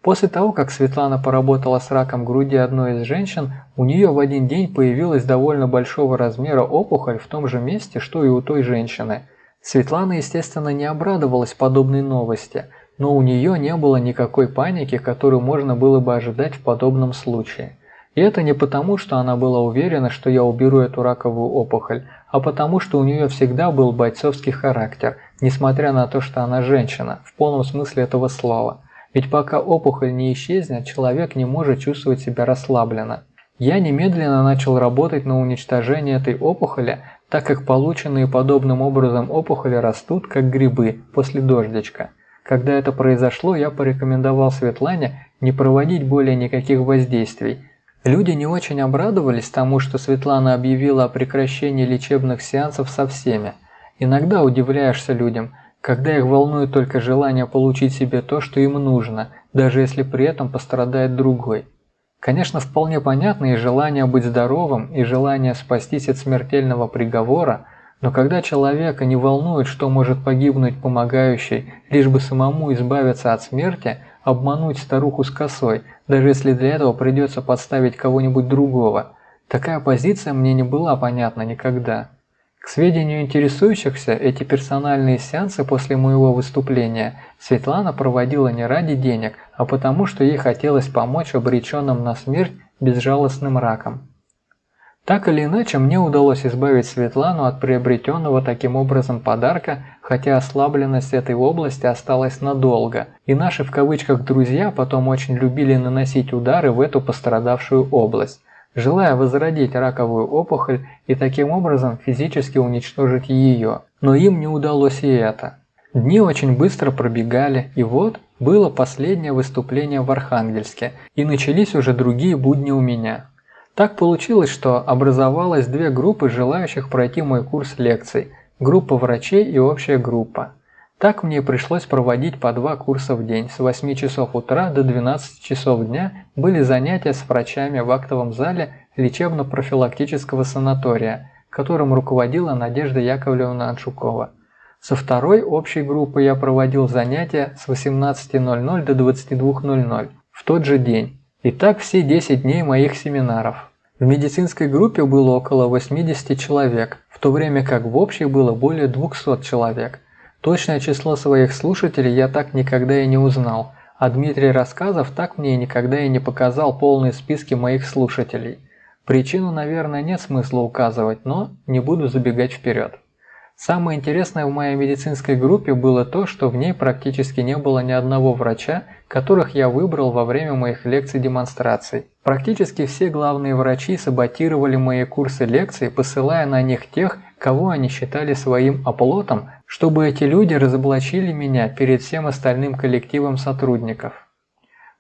После того, как Светлана поработала с раком груди одной из женщин, у нее в один день появилась довольно большого размера опухоль в том же месте, что и у той женщины. Светлана, естественно, не обрадовалась подобной новости, но у нее не было никакой паники, которую можно было бы ожидать в подобном случае. И это не потому, что она была уверена, что я уберу эту раковую опухоль, а потому, что у нее всегда был бойцовский характер, несмотря на то, что она женщина, в полном смысле этого слова – ведь пока опухоль не исчезнет, человек не может чувствовать себя расслабленно. Я немедленно начал работать на уничтожение этой опухоли, так как полученные подобным образом опухоли растут, как грибы, после дождичка. Когда это произошло, я порекомендовал Светлане не проводить более никаких воздействий. Люди не очень обрадовались тому, что Светлана объявила о прекращении лечебных сеансов со всеми. Иногда удивляешься людям, когда их волнует только желание получить себе то, что им нужно, даже если при этом пострадает другой. Конечно, вполне понятно и желание быть здоровым, и желание спастись от смертельного приговора, но когда человека не волнует, что может погибнуть помогающий, лишь бы самому избавиться от смерти, обмануть старуху с косой, даже если для этого придется подставить кого-нибудь другого, такая позиция мне не была понятна никогда. К сведению интересующихся, эти персональные сеансы после моего выступления Светлана проводила не ради денег, а потому что ей хотелось помочь обреченным на смерть безжалостным раком. Так или иначе, мне удалось избавить Светлану от приобретенного таким образом подарка, хотя ослабленность этой области осталась надолго, и наши в кавычках «друзья» потом очень любили наносить удары в эту пострадавшую область желая возродить раковую опухоль и таким образом физически уничтожить ее. Но им не удалось и это. Дни очень быстро пробегали, и вот было последнее выступление в Архангельске, и начались уже другие будни у меня. Так получилось, что образовалось две группы желающих пройти мой курс лекций – группа врачей и общая группа. Так мне пришлось проводить по два курса в день. С 8 часов утра до 12 часов дня были занятия с врачами в актовом зале лечебно-профилактического санатория, которым руководила Надежда Яковлевна Аншукова. Со второй общей группой я проводил занятия с 18.00 до 22.00 в тот же день. И так все 10 дней моих семинаров. В медицинской группе было около 80 человек, в то время как в общей было более 200 человек – Точное число своих слушателей я так никогда и не узнал, а Дмитрий Рассказов так мне никогда и не показал полные списки моих слушателей. Причину, наверное, нет смысла указывать, но не буду забегать вперед. Самое интересное в моей медицинской группе было то, что в ней практически не было ни одного врача, которых я выбрал во время моих лекций-демонстраций. Практически все главные врачи саботировали мои курсы лекций, посылая на них тех, кого они считали своим оплотом, чтобы эти люди разоблачили меня перед всем остальным коллективом сотрудников.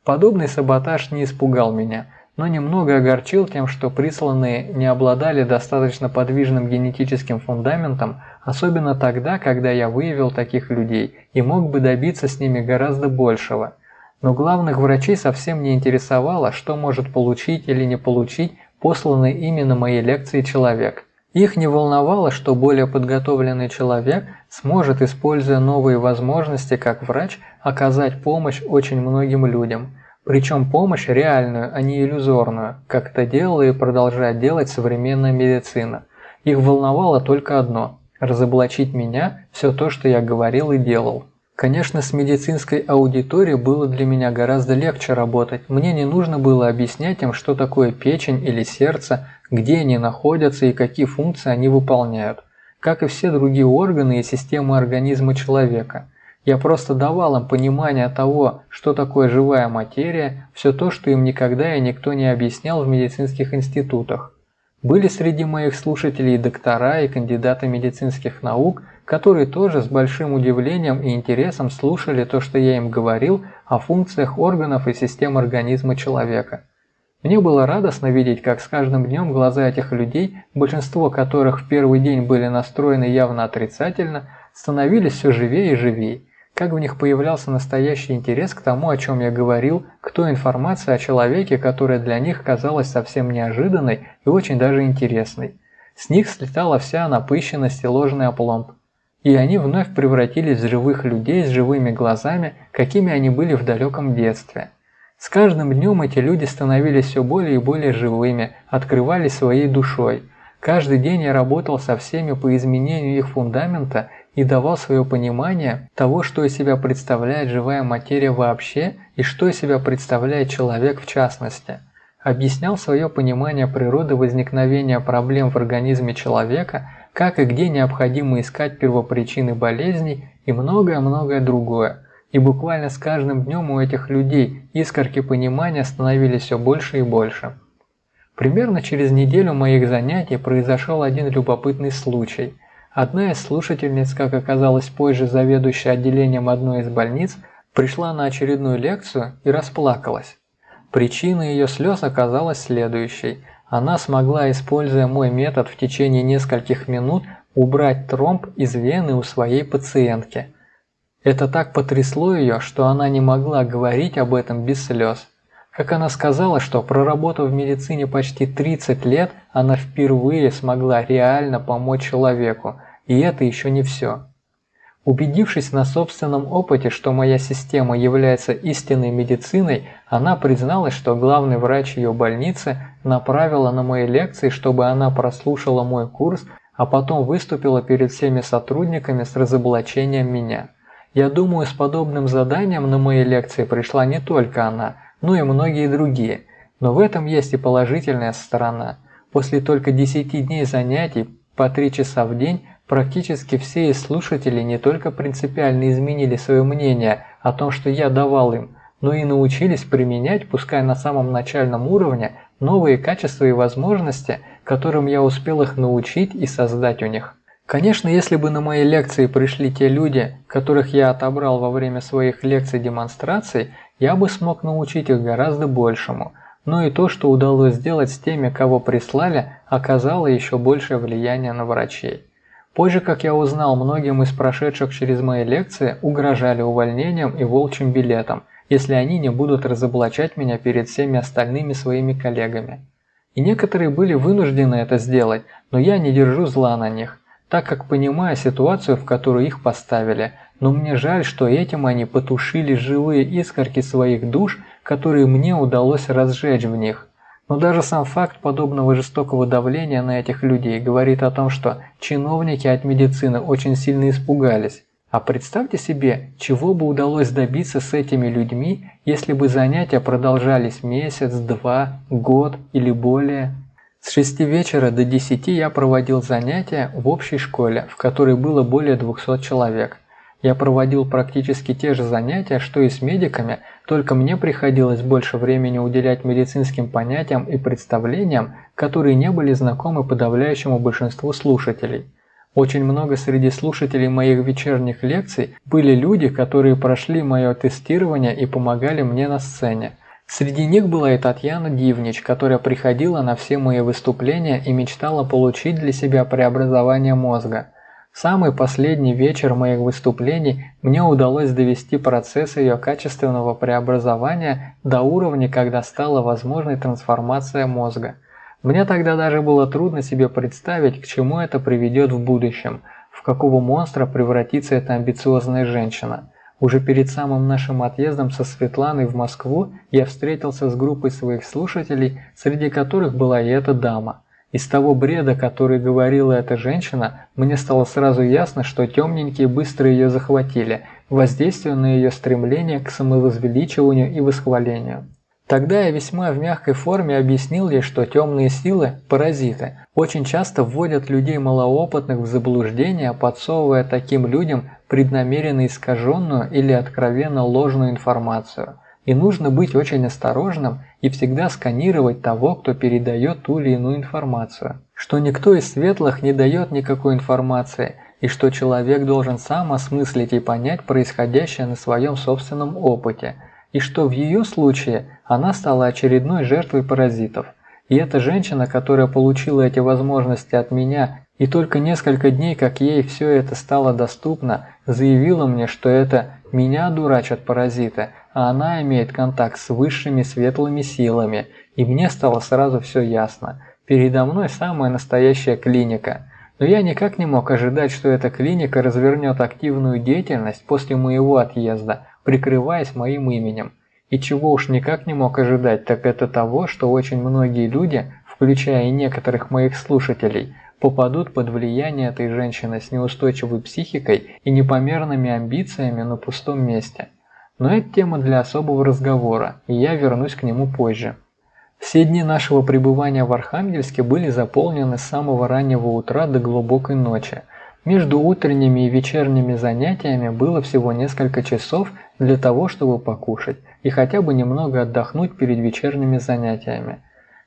Подобный саботаж не испугал меня – но немного огорчил тем, что присланные не обладали достаточно подвижным генетическим фундаментом, особенно тогда, когда я выявил таких людей и мог бы добиться с ними гораздо большего. Но главных врачей совсем не интересовало, что может получить или не получить посланный именно моей лекции человек. Их не волновало, что более подготовленный человек сможет, используя новые возможности как врач, оказать помощь очень многим людям – причем помощь реальную, а не иллюзорную, как это делала и продолжает делать современная медицина. Их волновало только одно – разоблачить меня, все то, что я говорил и делал. Конечно, с медицинской аудиторией было для меня гораздо легче работать. Мне не нужно было объяснять им, что такое печень или сердце, где они находятся и какие функции они выполняют, как и все другие органы и системы организма человека. Я просто давал им понимание того, что такое живая материя, все то, что им никогда и никто не объяснял в медицинских институтах. Были среди моих слушателей доктора и кандидаты медицинских наук, которые тоже с большим удивлением и интересом слушали то, что я им говорил о функциях органов и систем организма человека. Мне было радостно видеть, как с каждым днем глаза этих людей, большинство которых в первый день были настроены явно отрицательно, становились все живее и живее как в них появлялся настоящий интерес к тому, о чем я говорил, к той информации о человеке, которая для них казалась совсем неожиданной и очень даже интересной. С них слетала вся напыщенность и ложный опломб. И они вновь превратились в живых людей с живыми глазами, какими они были в далеком детстве. С каждым днем эти люди становились все более и более живыми, открывались своей душой. Каждый день я работал со всеми по изменению их фундамента и давал свое понимание того, что из себя представляет живая материя вообще и что из себя представляет человек в частности. Объяснял свое понимание природы возникновения проблем в организме человека, как и где необходимо искать первопричины болезней и многое-многое другое. И буквально с каждым днем у этих людей искорки понимания становились все больше и больше. Примерно через неделю моих занятий произошел один любопытный случай – Одна из слушательниц, как оказалось позже заведующая отделением одной из больниц, пришла на очередную лекцию и расплакалась. Причиной ее слез оказалась следующей. Она смогла, используя мой метод в течение нескольких минут, убрать тромб из вены у своей пациентки. Это так потрясло ее, что она не могла говорить об этом без слез. Как она сказала, что проработав в медицине почти 30 лет, она впервые смогла реально помочь человеку, и это еще не все. Убедившись на собственном опыте, что моя система является истинной медициной, она призналась, что главный врач ее больницы направила на мои лекции, чтобы она прослушала мой курс, а потом выступила перед всеми сотрудниками с разоблачением меня. Я думаю, с подобным заданием на мои лекции пришла не только она – ну и многие другие. Но в этом есть и положительная сторона. После только 10 дней занятий по 3 часа в день практически все из слушателей не только принципиально изменили свое мнение о том, что я давал им, но и научились применять, пускай на самом начальном уровне, новые качества и возможности, которым я успел их научить и создать у них. Конечно, если бы на мои лекции пришли те люди, которых я отобрал во время своих лекций-демонстраций, я бы смог научить их гораздо большему, но и то, что удалось сделать с теми, кого прислали, оказало еще большее влияние на врачей. Позже, как я узнал, многим из прошедших через мои лекции угрожали увольнением и волчьим билетом, если они не будут разоблачать меня перед всеми остальными своими коллегами. И некоторые были вынуждены это сделать, но я не держу зла на них так как понимаю ситуацию, в которую их поставили, но мне жаль, что этим они потушили живые искорки своих душ, которые мне удалось разжечь в них. Но даже сам факт подобного жестокого давления на этих людей говорит о том, что чиновники от медицины очень сильно испугались. А представьте себе, чего бы удалось добиться с этими людьми, если бы занятия продолжались месяц, два, год или более. С 6 вечера до 10 я проводил занятия в общей школе, в которой было более 200 человек. Я проводил практически те же занятия, что и с медиками, только мне приходилось больше времени уделять медицинским понятиям и представлениям, которые не были знакомы подавляющему большинству слушателей. Очень много среди слушателей моих вечерних лекций были люди, которые прошли мое тестирование и помогали мне на сцене. Среди них была и Татьяна Дивнич, которая приходила на все мои выступления и мечтала получить для себя преобразование мозга. Самый последний вечер моих выступлений мне удалось довести процесс ее качественного преобразования до уровня, когда стала возможной трансформация мозга. Мне тогда даже было трудно себе представить, к чему это приведет в будущем, в какого монстра превратится эта амбициозная женщина. Уже перед самым нашим отъездом со Светланой в Москву я встретился с группой своих слушателей, среди которых была и эта дама. Из того бреда, который говорила эта женщина, мне стало сразу ясно, что темненькие быстро ее захватили, воздействуя на ее стремление к самовозвеличиванию и восхвалению. Тогда я весьма в мягкой форме объяснил ей, что темные силы – паразиты, очень часто вводят людей малоопытных в заблуждение, подсовывая таким людям преднамеренно искаженную или откровенно ложную информацию. И нужно быть очень осторожным и всегда сканировать того, кто передает ту или иную информацию. Что никто из светлых не дает никакой информации, и что человек должен сам осмыслить и понять происходящее на своем собственном опыте – и что в ее случае она стала очередной жертвой паразитов. И эта женщина, которая получила эти возможности от меня, и только несколько дней, как ей все это стало доступно, заявила мне, что это меня дурачат паразиты, а она имеет контакт с высшими светлыми силами, и мне стало сразу все ясно. Передо мной самая настоящая клиника. Но я никак не мог ожидать, что эта клиника развернет активную деятельность после моего отъезда – прикрываясь моим именем. И чего уж никак не мог ожидать, так это того, что очень многие люди, включая и некоторых моих слушателей, попадут под влияние этой женщины с неустойчивой психикой и непомерными амбициями на пустом месте. Но это тема для особого разговора, и я вернусь к нему позже. Все дни нашего пребывания в Архангельске были заполнены с самого раннего утра до глубокой ночи. Между утренними и вечерними занятиями было всего несколько часов для того, чтобы покушать и хотя бы немного отдохнуть перед вечерними занятиями.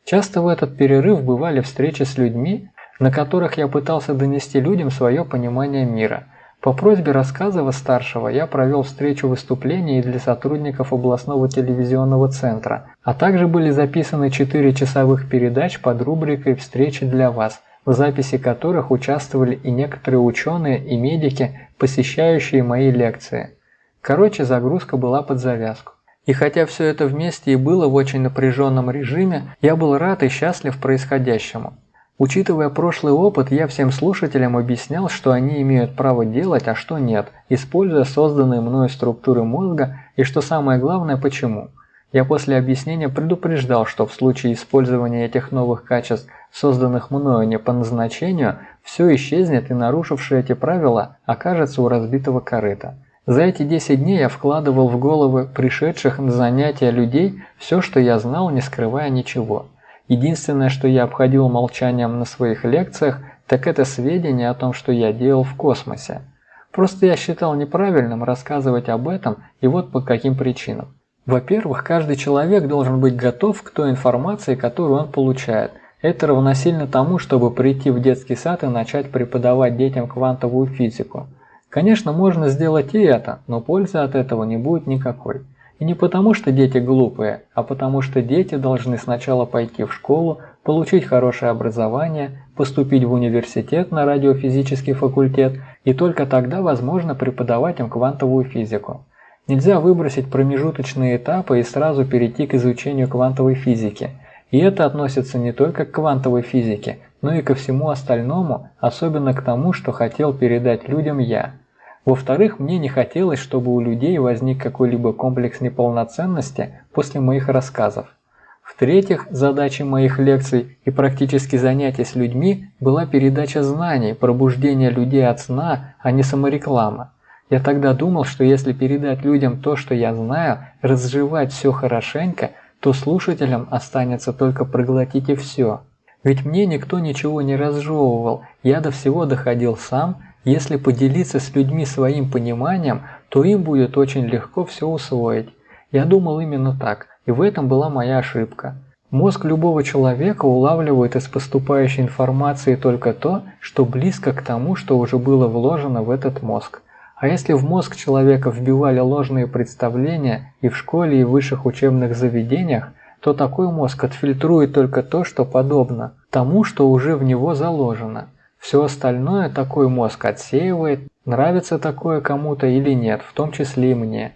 Часто в этот перерыв бывали встречи с людьми, на которых я пытался донести людям свое понимание мира. По просьбе рассказова старшего я провел встречу выступлений для сотрудников областного телевизионного центра, а также были записаны 4 часовых передач под рубрикой «Встречи для вас», в записи которых участвовали и некоторые ученые и медики, посещающие мои лекции. Короче, загрузка была под завязку. И хотя все это вместе и было в очень напряженном режиме, я был рад и счастлив происходящему. Учитывая прошлый опыт, я всем слушателям объяснял, что они имеют право делать, а что нет, используя созданные мною структуры мозга и, что самое главное, почему. Я после объяснения предупреждал, что в случае использования этих новых качеств – созданных мною не по назначению, все исчезнет и нарушивший эти правила окажется у разбитого корыта. За эти 10 дней я вкладывал в головы пришедших на занятия людей все, что я знал, не скрывая ничего. Единственное, что я обходил молчанием на своих лекциях, так это сведения о том, что я делал в космосе. Просто я считал неправильным рассказывать об этом и вот по каким причинам. Во-первых, каждый человек должен быть готов к той информации, которую он получает – это равносильно тому, чтобы прийти в детский сад и начать преподавать детям квантовую физику. Конечно, можно сделать и это, но пользы от этого не будет никакой. И не потому, что дети глупые, а потому что дети должны сначала пойти в школу, получить хорошее образование, поступить в университет на радиофизический факультет, и только тогда возможно преподавать им квантовую физику. Нельзя выбросить промежуточные этапы и сразу перейти к изучению квантовой физики – и это относится не только к квантовой физике, но и ко всему остальному, особенно к тому, что хотел передать людям я. Во-вторых, мне не хотелось, чтобы у людей возник какой-либо комплекс неполноценности после моих рассказов. В-третьих, задачей моих лекций и практически занятий с людьми была передача знаний, пробуждение людей от сна, а не самореклама. Я тогда думал, что если передать людям то, что я знаю, разжевать все хорошенько – то слушателям останется только проглотить и все. Ведь мне никто ничего не разжевывал, я до всего доходил сам, если поделиться с людьми своим пониманием, то им будет очень легко все усвоить. Я думал именно так, и в этом была моя ошибка. Мозг любого человека улавливает из поступающей информации только то, что близко к тому, что уже было вложено в этот мозг. А если в мозг человека вбивали ложные представления и в школе, и в высших учебных заведениях, то такой мозг отфильтрует только то, что подобно тому, что уже в него заложено. Все остальное такой мозг отсеивает, нравится такое кому-то или нет, в том числе и мне.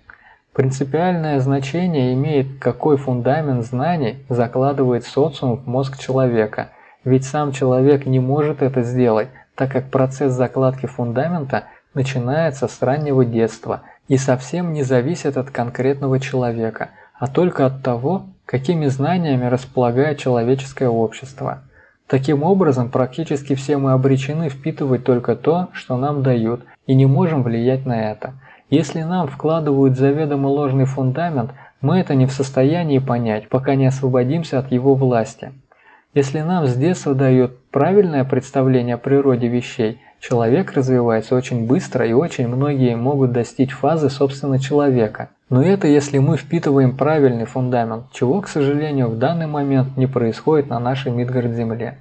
Принципиальное значение имеет, какой фундамент знаний закладывает социум в мозг человека, ведь сам человек не может это сделать, так как процесс закладки фундамента – начинается с раннего детства и совсем не зависит от конкретного человека, а только от того, какими знаниями располагает человеческое общество. Таким образом, практически все мы обречены впитывать только то, что нам дают, и не можем влиять на это. Если нам вкладывают заведомо ложный фундамент, мы это не в состоянии понять, пока не освободимся от его власти. Если нам с детства дают правильное представление о природе вещей, человек развивается очень быстро и очень многие могут достичь фазы собственно человека. Но это если мы впитываем правильный фундамент, чего, к сожалению, в данный момент не происходит на нашей Мидгард-Земле.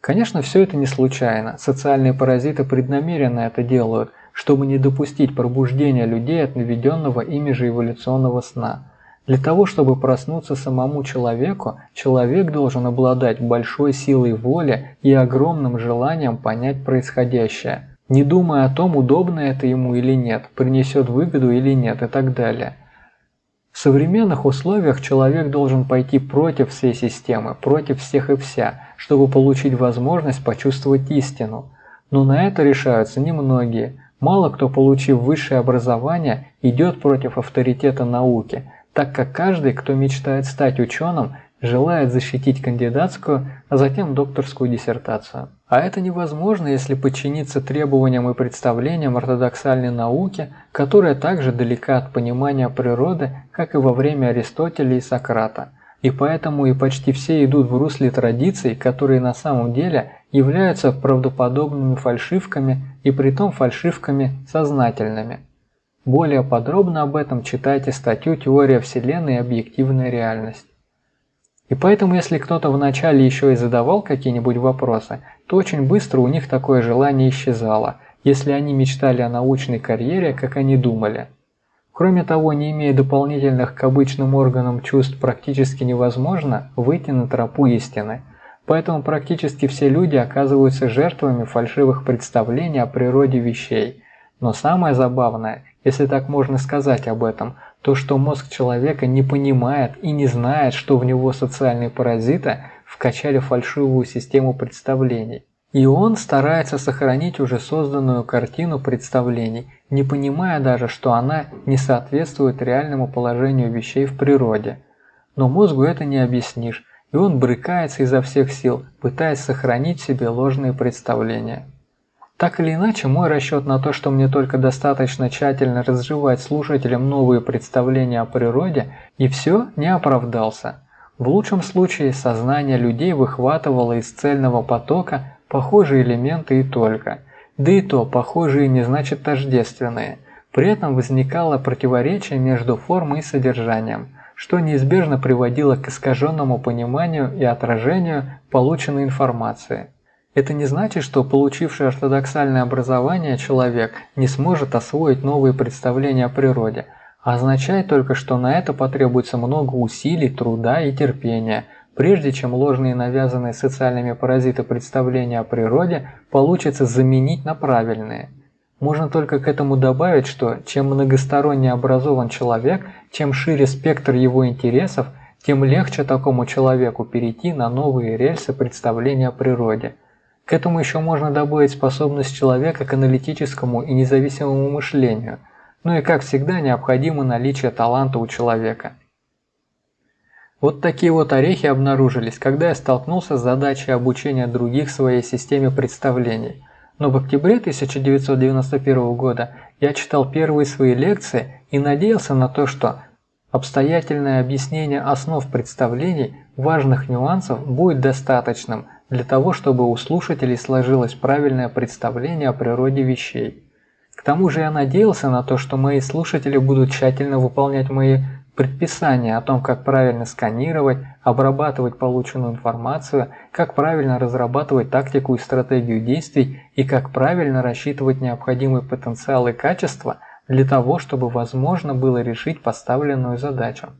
Конечно, все это не случайно. Социальные паразиты преднамеренно это делают, чтобы не допустить пробуждения людей от наведенного ими же эволюционного сна. Для того, чтобы проснуться самому человеку, человек должен обладать большой силой воли и огромным желанием понять происходящее, не думая о том, удобно это ему или нет, принесет выгоду или нет и так далее. В современных условиях человек должен пойти против всей системы, против всех и вся, чтобы получить возможность почувствовать истину. Но на это решаются немногие. Мало кто, получив высшее образование, идет против авторитета науки, так как каждый, кто мечтает стать ученым, желает защитить кандидатскую, а затем докторскую диссертацию. А это невозможно, если подчиниться требованиям и представлениям ортодоксальной науки, которая также далека от понимания природы, как и во время Аристотеля и Сократа. И поэтому и почти все идут в русле традиций, которые на самом деле являются правдоподобными фальшивками и притом фальшивками сознательными. Более подробно об этом читайте статью «Теория Вселенной и объективная реальность». И поэтому, если кто-то вначале еще и задавал какие-нибудь вопросы, то очень быстро у них такое желание исчезало, если они мечтали о научной карьере, как они думали. Кроме того, не имея дополнительных к обычным органам чувств практически невозможно выйти на тропу истины. Поэтому практически все люди оказываются жертвами фальшивых представлений о природе вещей. Но самое забавное, если так можно сказать об этом – то, что мозг человека не понимает и не знает, что в него социальные паразиты вкачали фальшивую систему представлений. И он старается сохранить уже созданную картину представлений, не понимая даже, что она не соответствует реальному положению вещей в природе. Но мозгу это не объяснишь, и он брыкается изо всех сил, пытаясь сохранить себе ложные представления. Так или иначе, мой расчет на то, что мне только достаточно тщательно разжевать слушателям новые представления о природе, и все, не оправдался. В лучшем случае сознание людей выхватывало из цельного потока похожие элементы и только. Да и то, похожие не значит тождественные. При этом возникало противоречие между формой и содержанием, что неизбежно приводило к искаженному пониманию и отражению полученной информации. Это не значит, что получивший ортодоксальное образование человек не сможет освоить новые представления о природе, а означает только, что на это потребуется много усилий, труда и терпения, прежде чем ложные навязанные социальными паразиты представления о природе получится заменить на правильные. Можно только к этому добавить, что чем многосторонне образован человек, чем шире спектр его интересов, тем легче такому человеку перейти на новые рельсы представления о природе – к этому еще можно добавить способность человека к аналитическому и независимому мышлению, ну и как всегда необходимо наличие таланта у человека. Вот такие вот орехи обнаружились, когда я столкнулся с задачей обучения других своей системе представлений. Но в октябре 1991 года я читал первые свои лекции и надеялся на то, что обстоятельное объяснение основ представлений, важных нюансов будет достаточным – для того, чтобы у слушателей сложилось правильное представление о природе вещей. К тому же я надеялся на то, что мои слушатели будут тщательно выполнять мои предписания о том, как правильно сканировать, обрабатывать полученную информацию, как правильно разрабатывать тактику и стратегию действий и как правильно рассчитывать необходимый потенциал и качество для того, чтобы возможно было решить поставленную задачу.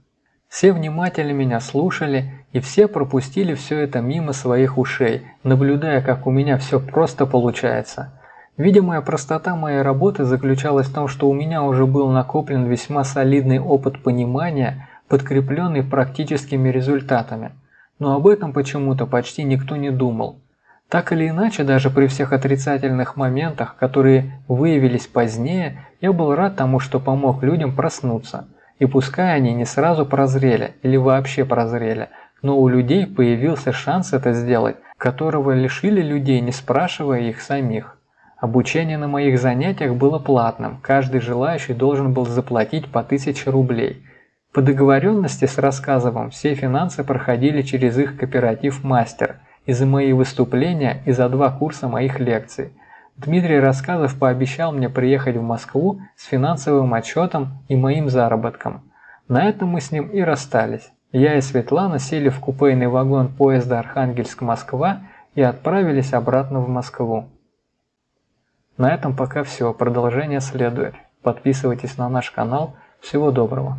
Все внимательно меня слушали, и все пропустили все это мимо своих ушей, наблюдая, как у меня все просто получается. Видимая простота моей работы заключалась в том, что у меня уже был накоплен весьма солидный опыт понимания, подкрепленный практическими результатами. Но об этом почему-то почти никто не думал. Так или иначе, даже при всех отрицательных моментах, которые выявились позднее, я был рад тому, что помог людям проснуться – и пускай они не сразу прозрели или вообще прозрели, но у людей появился шанс это сделать, которого лишили людей, не спрашивая их самих. Обучение на моих занятиях было платным, каждый желающий должен был заплатить по 1000 рублей. По договоренности с Рассказовым все финансы проходили через их кооператив «Мастер» и за мои выступления, и за два курса моих лекций. Дмитрий Рассказов пообещал мне приехать в Москву с финансовым отчетом и моим заработком. На этом мы с ним и расстались. Я и Светлана сели в купейный вагон поезда Архангельск-Москва и отправились обратно в Москву. На этом пока все, продолжение следует. Подписывайтесь на наш канал. Всего доброго.